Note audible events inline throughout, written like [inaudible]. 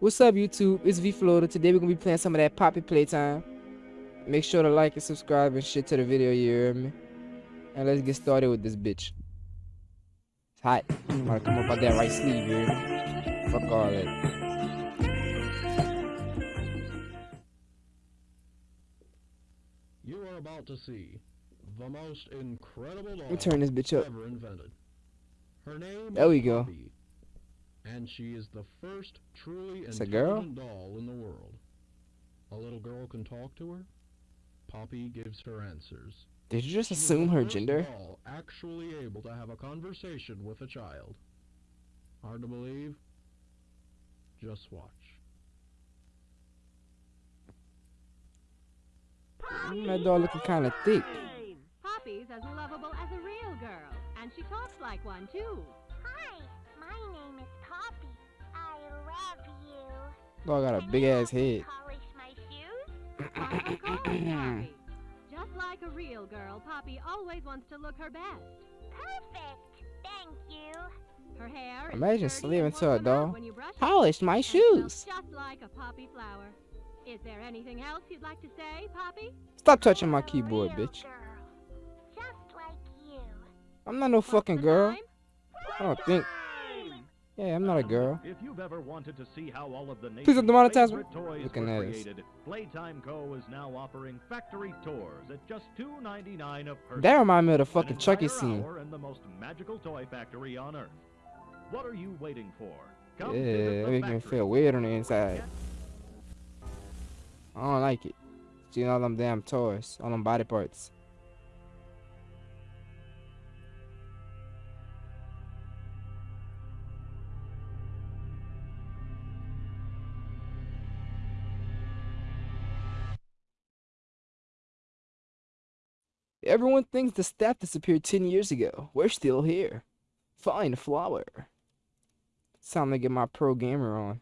What's up, YouTube? It's V Florida. Today we're gonna be playing some of that Poppy Playtime. Make sure to like and subscribe and shit to the video, you hear me? And let's get started with this bitch. It's hot. I'm gonna come up out that right sleeve, you hear me? Fuck all that. You are about to see the most incredible me turn this bitch up. ever invented. Her name There we go. Poppy, and she is the first truly It's a girl? intelligent doll in the world. A little girl can talk to her. Poppy gives her answers. Did you just She assume her first gender? doll actually able to have a conversation with a child. Hard to believe? Just watch. Mm, that dog looking kind of thick. Poppy's as lovable as a real girl, and she talks like one too. Poppy. I love you. Dog got a big ass head. you Polish my shoes? Why, of course, Poppy. Just like a real girl, Poppy always wants to look her best. Perfect. Thank you. Her hair Imagine sleeping to a doll. out when you brush Polish my shoes. Just like a poppy flower. Is there anything else you'd like to say, Poppy? Stop touching my keyboard, bitch. Just like you. I'm not no What's fucking girl. time? I don't think. Yeah, I'm not a girl. If you've ever wanted to see how all of the Please don't demonetize me. Looking at created, Playtime Co. is now offering factory tours at just $2.99 a person. That remind me of the fucking Chucky scene. in the most magical toy factory on earth. What are you waiting for? Come Yeah, that the me feel weird on the inside. I don't like it. Seeing all them damn toys, all them body parts. Everyone thinks the staff disappeared 10 years ago. We're still here. Fine, flower. It's time to get my pro gamer on.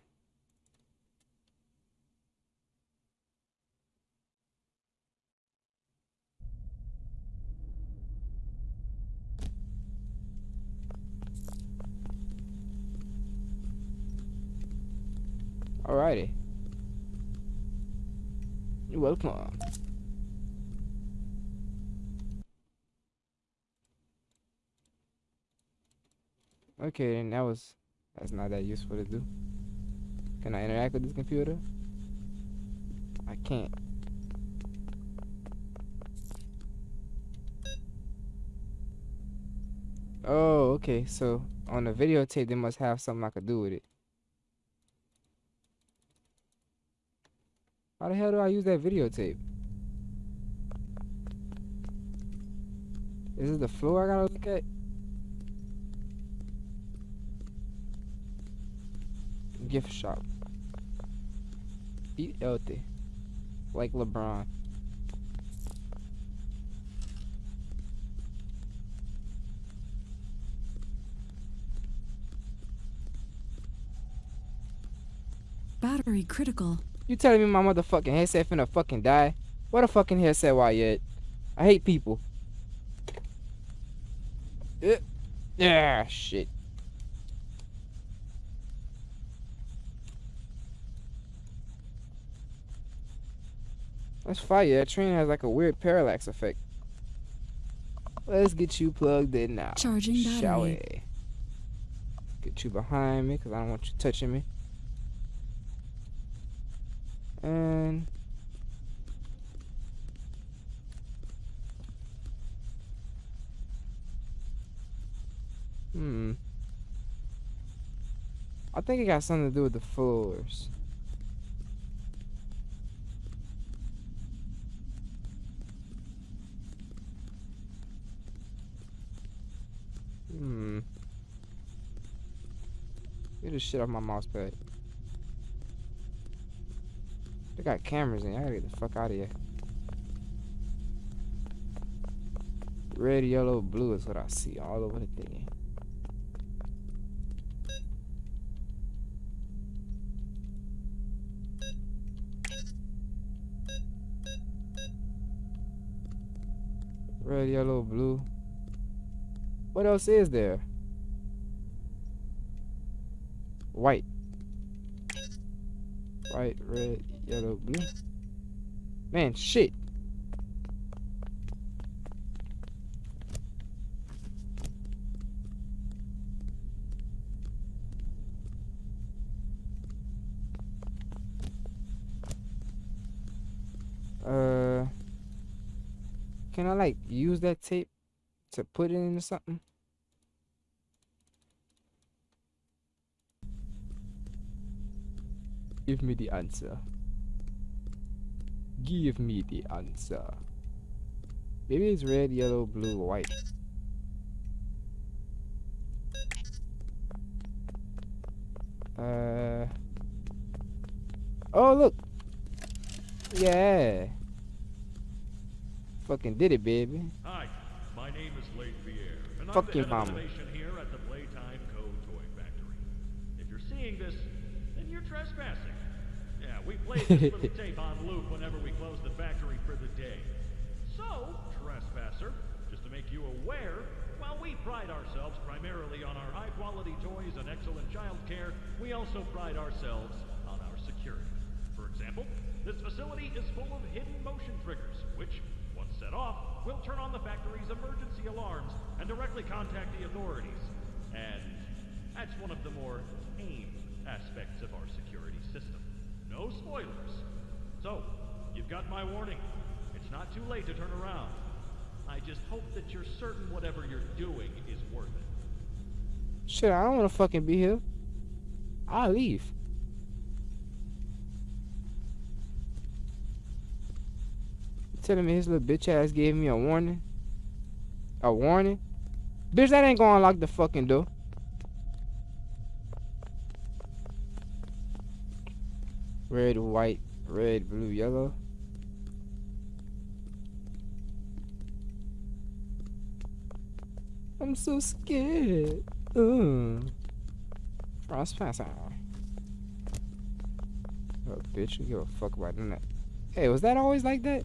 Alrighty. You're welcome. Okay, then that was that's not that useful to do. Can I interact with this computer? I can't. Oh, okay. So on the videotape, they must have something I could do with it. How the hell do I use that videotape? Is it the floor I gotta look at? Gift shop. Eat healthy. Like LeBron. Battery critical. You telling me my motherfucking headset finna fucking die? What a fucking headset why yet? I hate people. Uh, Yeah, shit. That's fire. That train has like a weird parallax effect. Let's get you plugged in now. Charging Shall we? Get you behind me because I don't want you touching me. And hmm. I think it got something to do with the floors. Hmm. Get this shit off my mouse pad. They got cameras in. I gotta get the fuck out of here. Red, yellow, blue is what I see all over the thing. Red, yellow, blue. What else is there? White. White, red, yellow, blue. Man, shit. Uh, can I like use that tape to put it into something? Give me the answer. Give me the answer. Maybe it's red, yellow, blue, white. Uh. Oh, look. Yeah. Fucking did it, baby. Co. Toy Factory. If you're seeing this, then you're trespassing. Yeah, we play this little [laughs] tape on loop whenever we close the factory for the day. So, trespasser, just to make you aware, while we pride ourselves primarily on our high-quality toys and excellent child care, we also pride ourselves on our security. For example, this facility is full of hidden motion triggers, which, set off, we'll turn on the factory's emergency alarms and directly contact the authorities. And that's one of the more tame aspects of our security system. No spoilers. So, you've got my warning. It's not too late to turn around. I just hope that you're certain whatever you're doing is worth it. Shit, I don't want to fucking be here. I'll leave. Telling me his little bitch ass gave me a warning. A warning? Bitch, that ain't gonna unlock the fucking door. Red, white, red, blue, yellow. I'm so scared. Ugh. Trespasser. Oh, bitch, you give a fuck about that. Hey, was that always like that?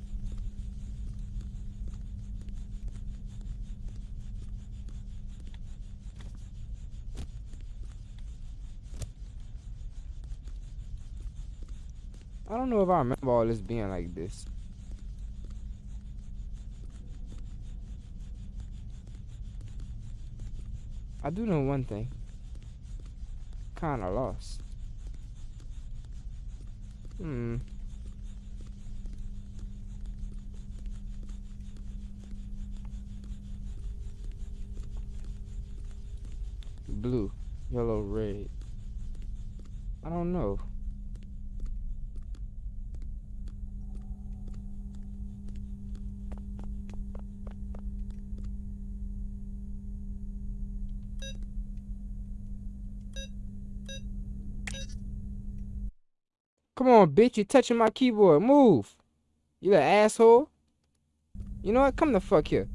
I don't know if I remember all this being like this. I do know one thing. Kinda lost. Hmm. Blue, yellow, red. I don't know. Come on, bitch. You're touching my keyboard. Move. You little asshole. You know what? Come the fuck here.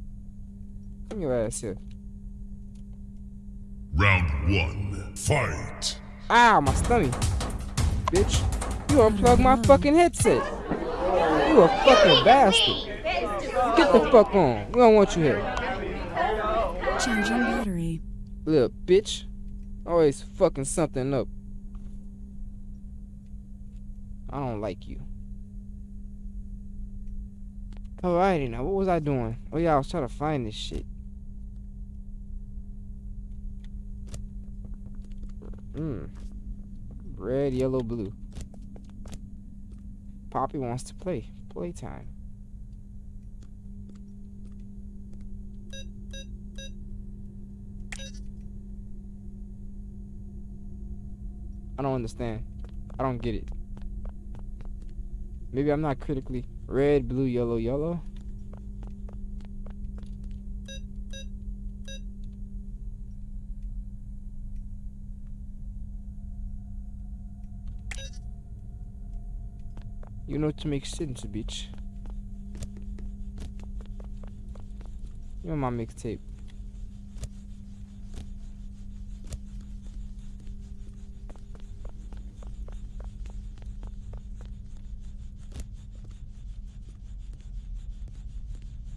Come your ass here. Round one, fight. Ow, my stomach. Bitch. You unplugged my fucking headset. You a fucking bastard. Get the fuck on. We don't want you here. Changing battery. Little bitch. Always fucking something up. I don't like you. Alrighty now, what was I doing? Oh yeah, I was trying to find this shit. Mmm. Red, yellow, blue. Poppy wants to play. Playtime. I don't understand. I don't get it. Maybe I'm not critically red, blue, yellow, yellow. You know to make sense, bitch. You know my mixtape.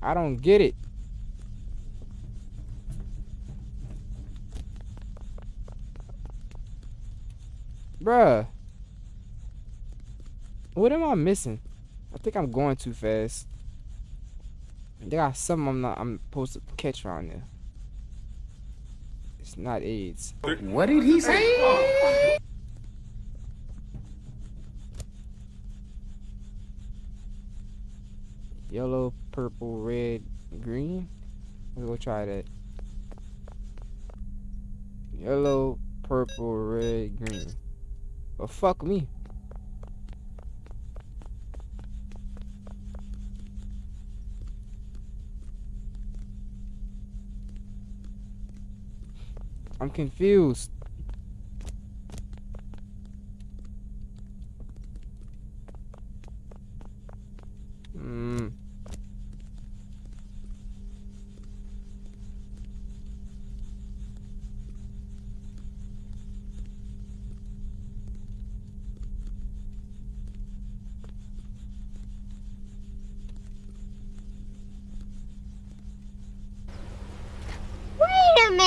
I don't get it. Bruh. What am I missing? I think I'm going too fast. They got something I'm not I'm supposed to catch around there. It's not AIDS. What did he say? Yellow, purple, red, green. Let's go try that. Yellow, purple, red, green. Well, fuck me. I'm confused. Hmm.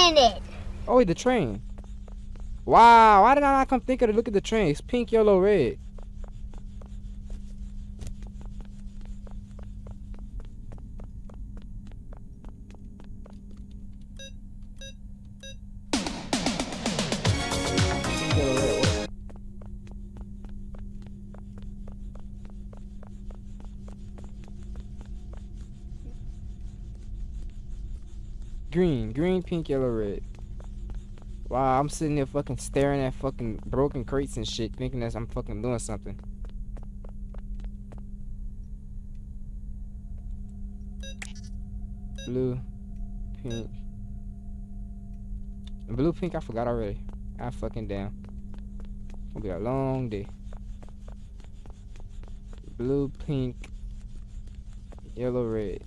Minute. Oh, wait, the train. Wow, why did I not come think of it? Look at the train. It's pink, yellow, red. Pink, yellow, red. Wow, I'm sitting there fucking staring at fucking broken crates and shit, thinking that I'm fucking doing something. Blue, pink. Blue, pink, I forgot already. I fucking damn. Gonna be a long day. Blue, pink, yellow, red.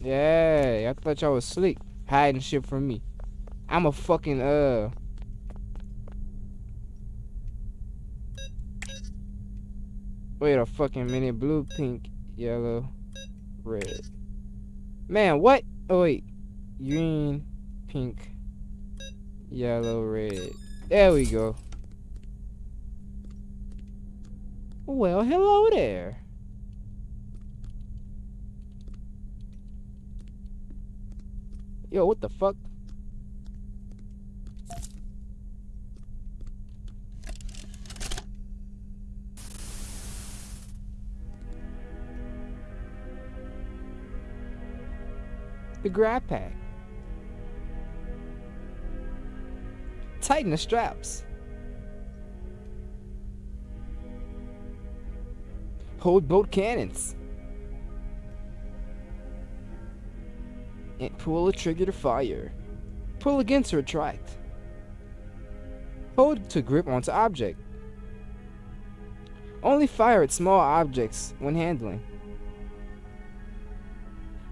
Yeah, I thought y'all was slick hiding shit from me. I'm a fucking uh Wait a fucking minute. Blue, pink, yellow, red. Man, what? Oh wait. Green, pink, yellow, red. There we go. Well, hello there. Yo, what the fuck? The grab pack. Tighten the straps. Hold both cannons. And pull the trigger to fire. Pull again to retract. Hold to grip onto object. Only fire at small objects when handling.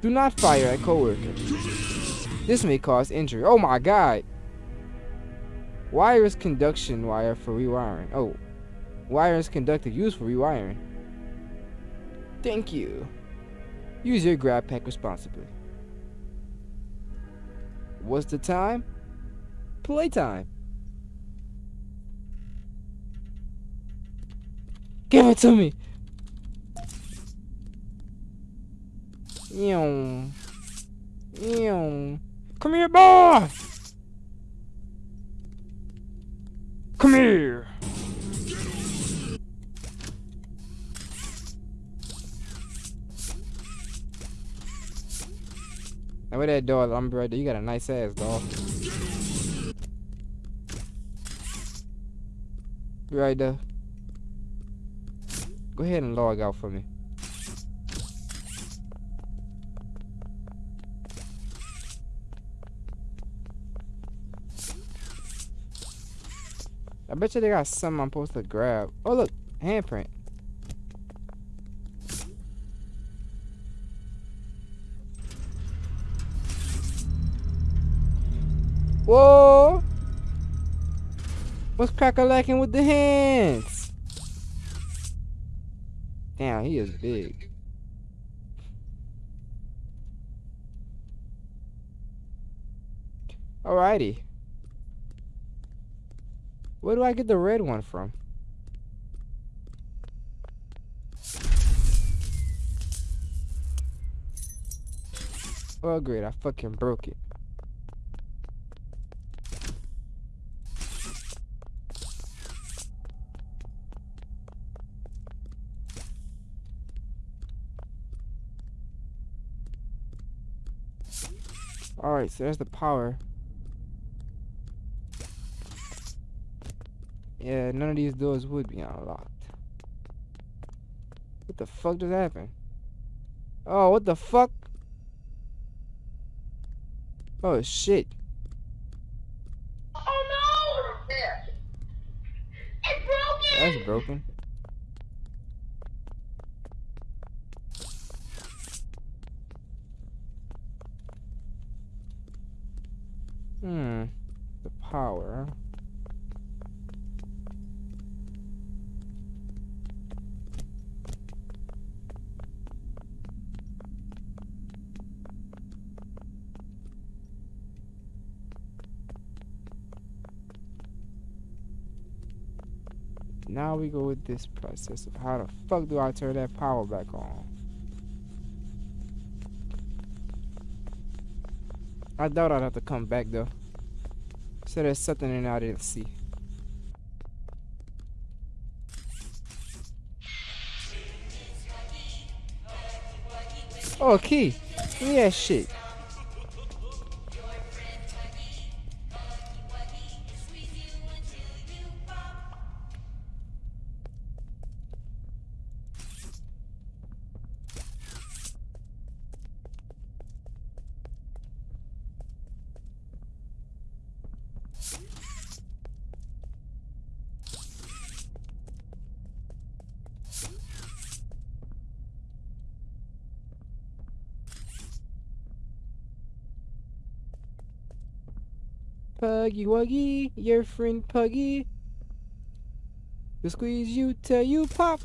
Do not fire at coworker. This may cause injury. Oh my god! Wire is conduction wire for rewiring. Oh. Wire is conductive used for rewiring. Thank you. Use your grab pack responsibly. What's the time? Playtime. Give it to me. Ew. Ew. Come here, boy. Come here. Now where that dog, I'm right there. You got a nice ass dog. Right there. Go ahead and log out for me. I bet you they got something I'm supposed to grab. Oh look, handprint. Whoa! What's cracker lacking with the hands? Damn, he is big. Alrighty. Where do I get the red one from? Oh great, I fucking broke it. Alright, so there's the power. Yeah, none of these doors would be unlocked. What the fuck just happened? Oh, what the fuck? Oh, shit. Oh no! It's broken! That's broken. Hmm. The power. Now we go with this process of how the fuck do I turn that power back on? I doubt I'd have to come back though. So there's something in there I didn't see. Oh, key. Give that shit. Huggy Wuggy, your friend Huggy. To squeeze you till you pop.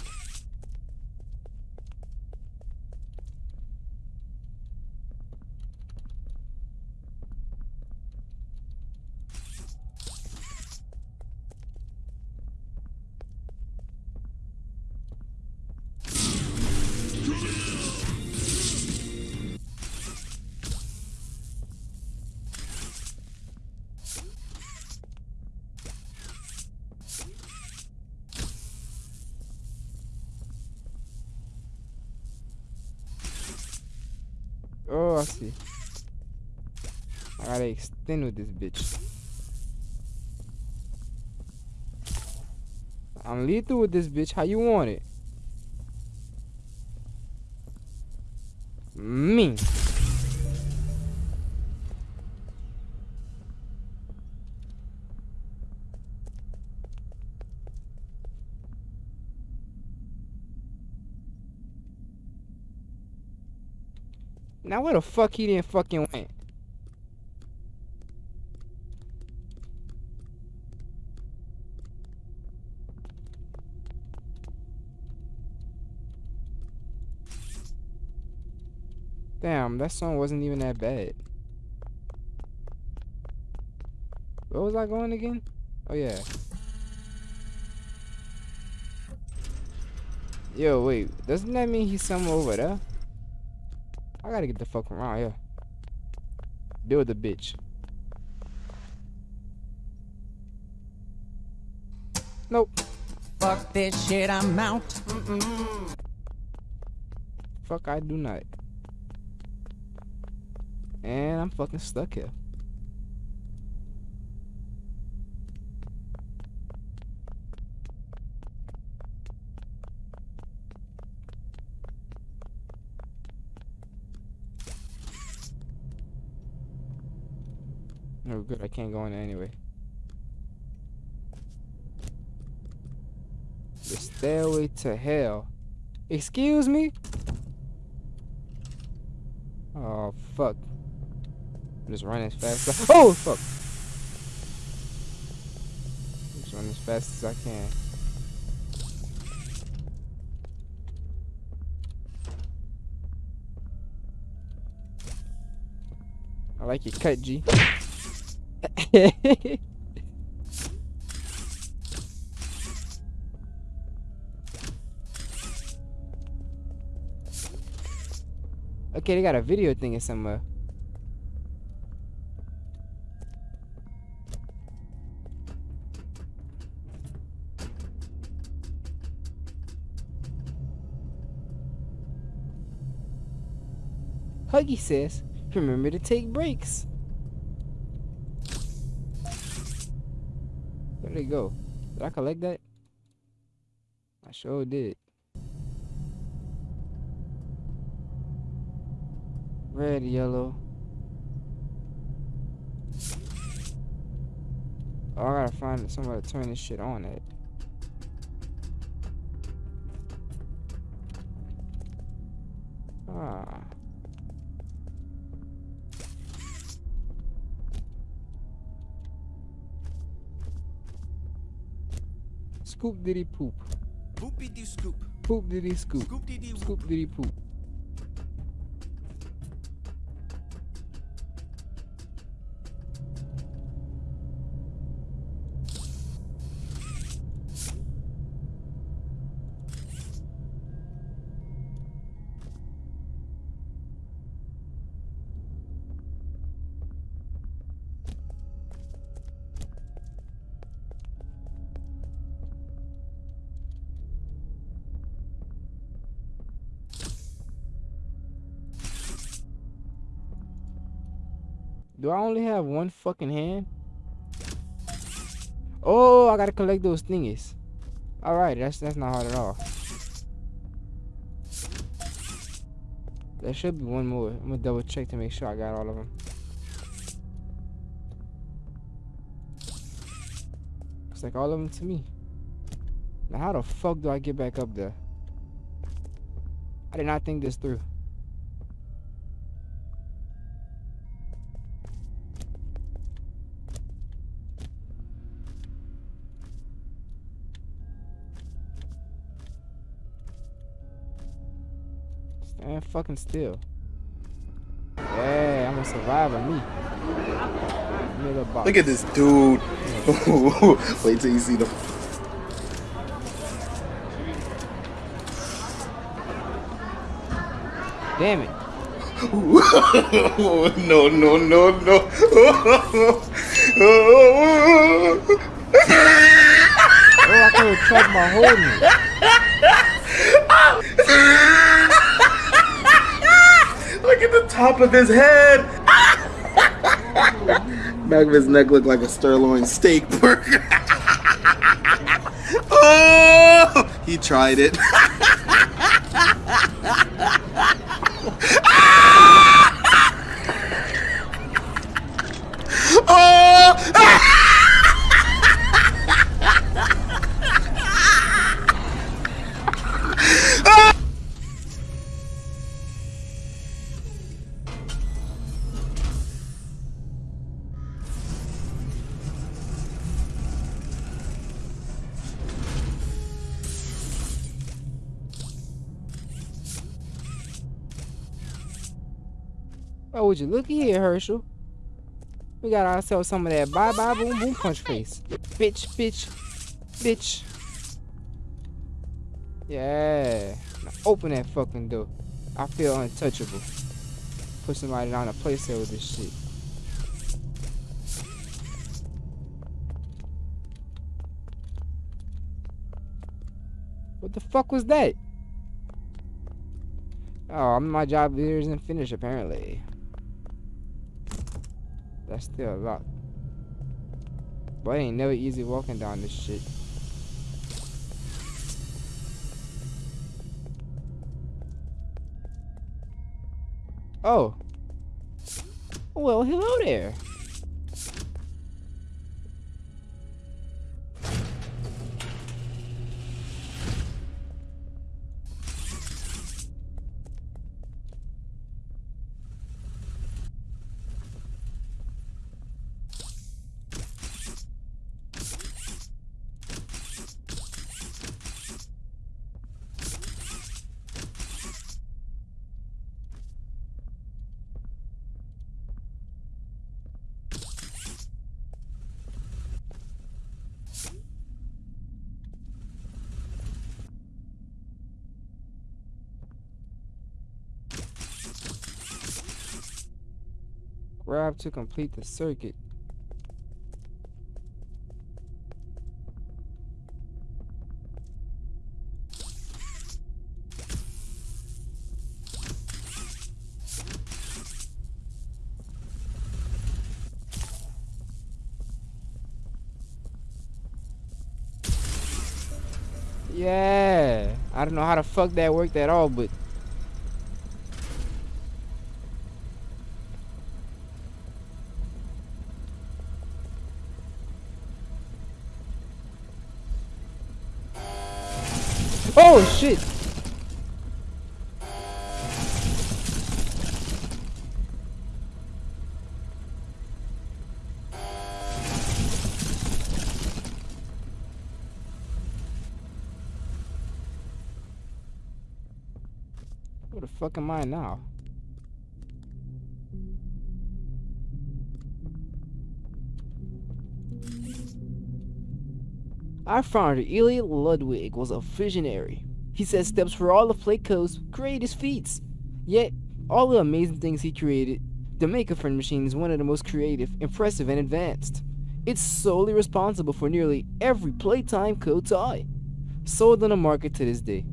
With this bitch. I'm lethal with this bitch. How you want it? Me. Now where the fuck he didn't fucking went? Damn, that song wasn't even that bad. Where was I going again? Oh yeah. Yo, wait. Doesn't that mean he's somewhere over there? I gotta get the fuck around here. Deal with the bitch. Nope. Fuck this shit, I'm out. Fuck, I do not. And I'm fucking stuck here. [laughs] Oh, good. I can't go in anyway. The stairway to hell. Excuse me? Oh, fuck. I'm just running as fast as I- Oh, fuck! Just run as fast as I can. I like your cut, G. [laughs] okay, they got a video thing in somewhere. Huggy says, remember to take breaks. Where'd it go? Did I collect that? I sure did. Red, yellow. Oh, I gotta find somebody to turn this shit on at. Ah. Scoop diddy poop. Poopy doo scoop. Poop diddy scoop. Scoop dee dee Scoop diddy poop. I only have one fucking hand? Oh, I gotta collect those thingies. Alright, that's that's not hard at all. There should be one more. I'm gonna double check to make sure I got all of them. Looks like all of them to me. Now how the fuck do I get back up there? I did not think this through. Stand fucking still. Yeah, I'm a survivor, me. Look at this dude. [laughs] Wait till you see the. Damn it. [laughs] no, no, no, no. Oh, I could have tracked my whole Look [laughs] the top of his head. [laughs] Back of his neck looked like a sirloin steak burger. [laughs] oh, he tried it. [laughs] Would you looky here, Herschel? We got ourselves some of that bye bye boom boom punch face. Bitch, bitch, bitch. Yeah. Now open that fucking door. I feel untouchable. Put somebody down a place there with this shit. What the fuck was that? Oh, my job here isn't finished apparently. That's still a lot. But ain't never easy walking down this shit. Oh. Well, hello there. Grab to complete the circuit. Yeah. I don't know how the fuck that worked at all, but Oh shit! Where the fuck am I now? Our founder, Eli Ludwig, was a visionary. He set steps for all of Playco's greatest feats. Yet, all the amazing things he created, the Make-A-Friend machine is one of the most creative, impressive, and advanced. It's solely responsible for nearly every Playtime toy sold on the market to this day.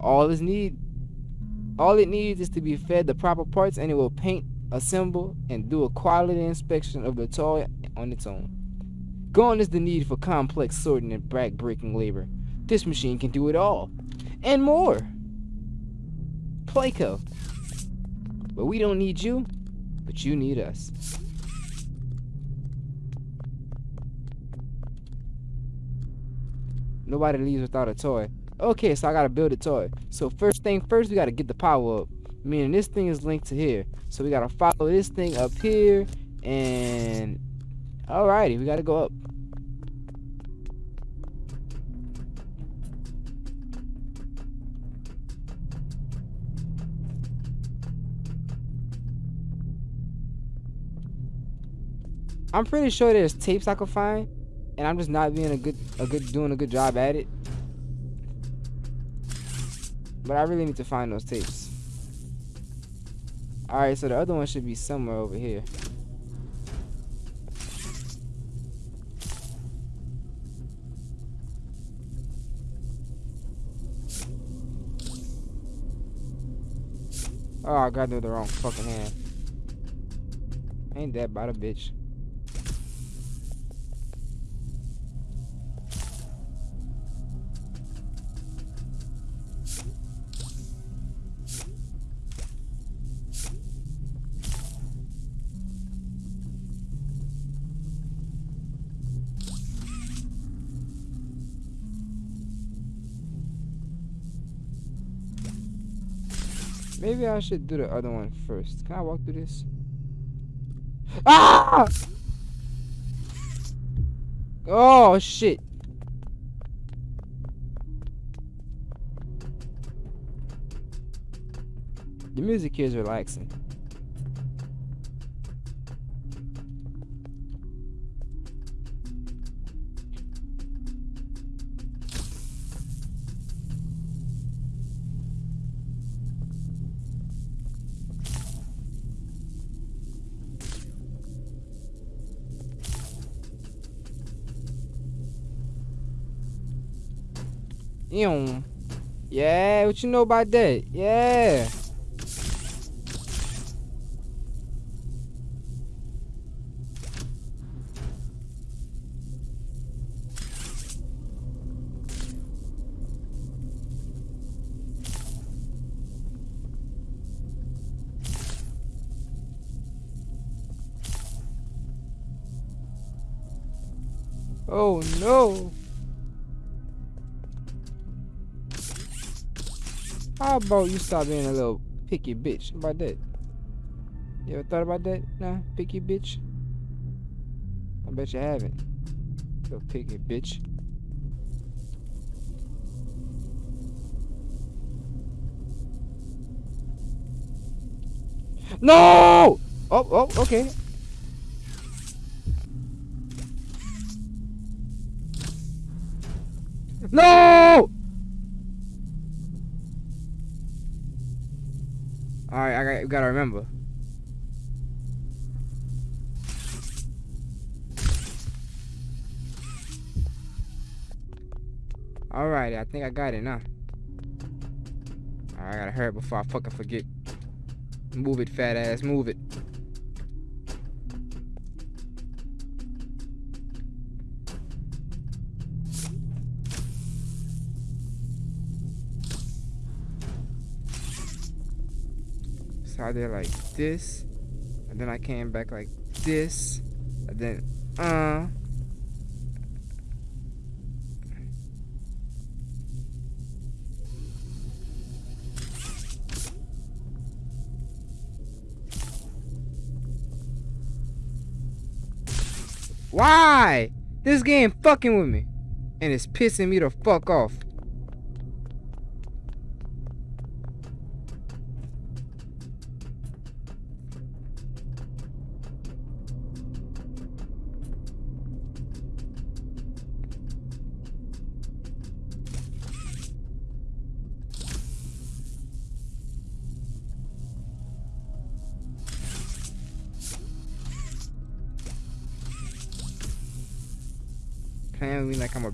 All is need all it needs is to be fed the proper parts and it will paint, assemble, and do a quality inspection of the toy on its own. Gone is the need for complex sorting and back-breaking labor. This machine can do it all. And more. Playco. But we don't need you, but you need us. Nobody leaves without a toy. Okay, so I gotta build a toy. So first thing first, we gotta get the power up. Meaning this thing is linked to here. So we gotta follow this thing up here. And... Alrighty, we gotta go up. I'm pretty sure there's tapes I could find, and I'm just not being a good, a good, doing a good job at it. But I really need to find those tapes. Alright, so the other one should be somewhere over here. Oh, I got to do the wrong fucking hand. Ain't that about a bitch. Maybe I should do the other one first. Can I walk through this? Ah! Oh, shit. The music is relaxing. Ew. Yeah, what you know about that? Yeah. Oh no. Oh, How about you stop being a little picky bitch? About that? You ever thought about that? Nah, picky bitch? I bet you haven't. Little picky bitch. No! Oh, oh, okay. No! Alright, I got, gotta remember. Alright, I think I got it now. I gotta hurry before I fucking forget. Move it, fat ass, move it. I did like this, and then I came back like this, and then uh. Why? This game fucking with me. And it's pissing me the fuck off.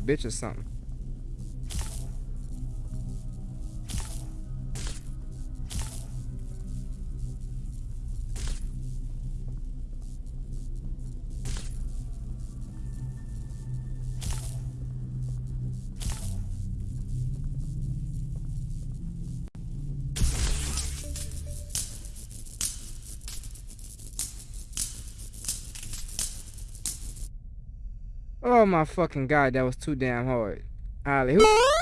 Bitch or something. Oh my fucking god, that was too damn hard. Who?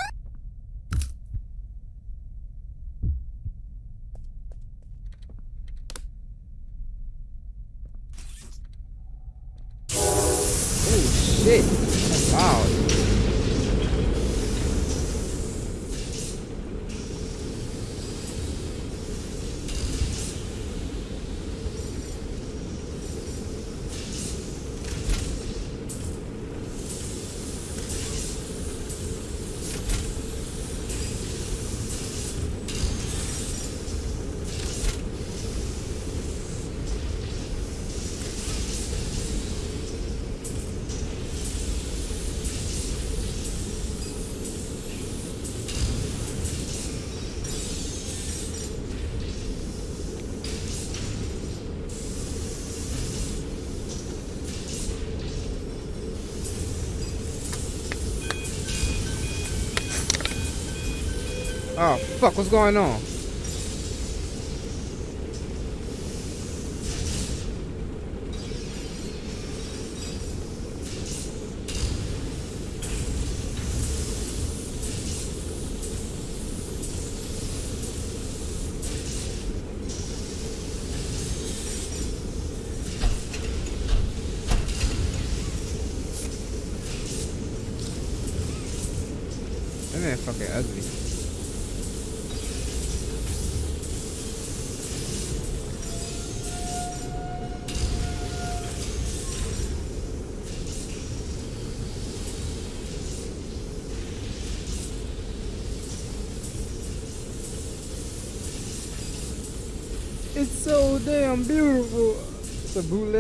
Fuck, what's going on?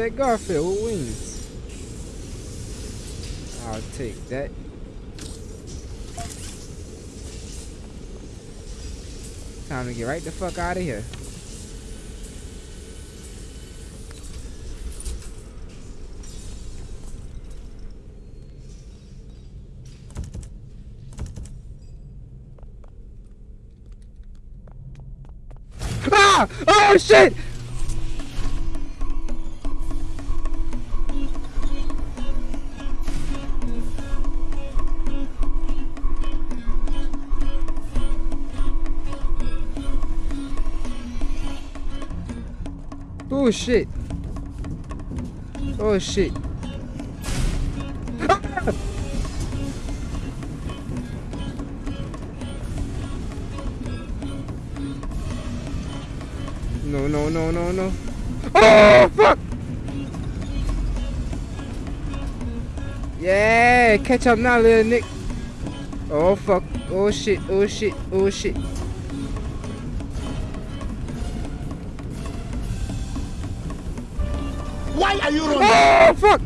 Bootleg Garfield with wings. I'll take that. Time to get right the fuck out of here. Ah! Oh shit! Oh shit. Oh shit. No, no, no, no, no. Oh, fuck! Yeah, catch up now, little Nick. Oh, fuck. Oh, shit. Oh, shit. Oh, shit. Are you running? Oh, fuck!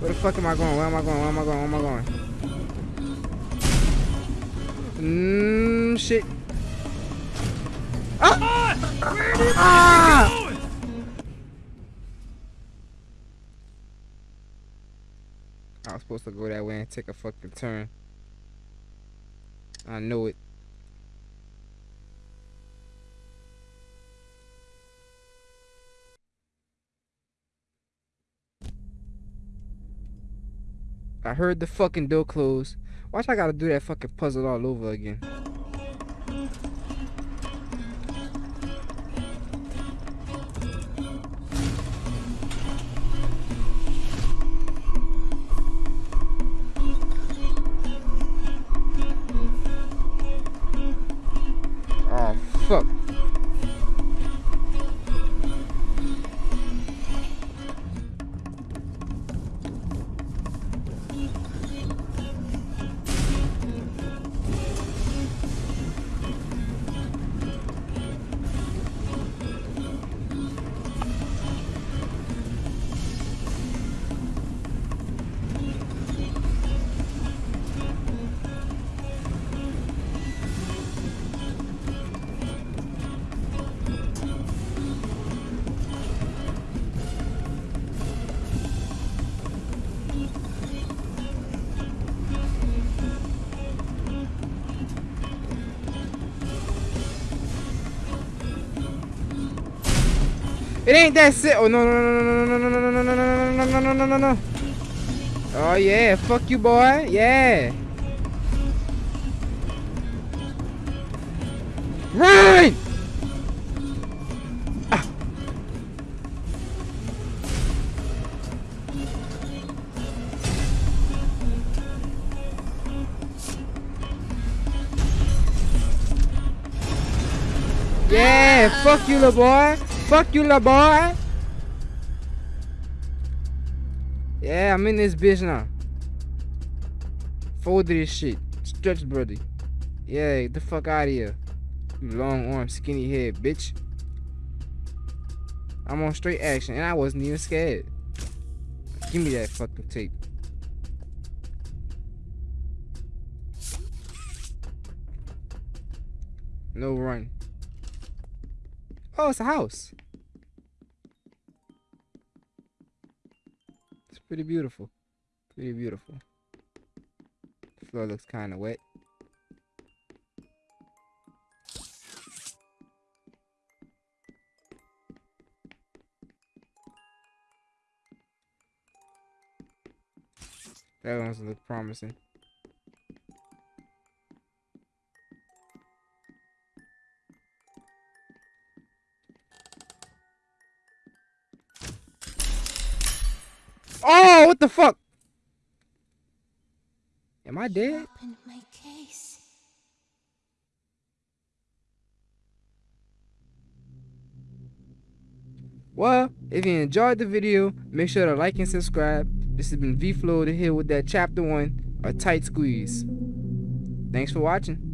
Where the fuck am I going? Where am I going? Where am I going? Where am I going? Mmm, shit. Ah! Ah! I was supposed to go that way and take a fucking turn. I know it. I heard the fucking door close. Watch, I gotta do that fucking puzzle all over again. It ain't that sit. Oh no no no no no no no no no no no no no no no no. Oh yeah, fuck you, boy. Yeah. Run! Yeah, fuck you, little boy. Fuck you, little boy. Yeah, I'm in this bitch now. Fold this shit. Stretch, brother. Yeah, get the fuck out of here. Long arm, skinny head, bitch. I'm on straight action, and I wasn't even scared. Give me that fucking tape. No run. Oh, it's a house. It's pretty beautiful. Pretty beautiful. The floor looks kind of wet. That one's look promising. The fuck? Am I dead? Well, if you enjoyed the video, make sure to like and subscribe. This has been V-Flow to here with that chapter one, a tight squeeze. Thanks for watching.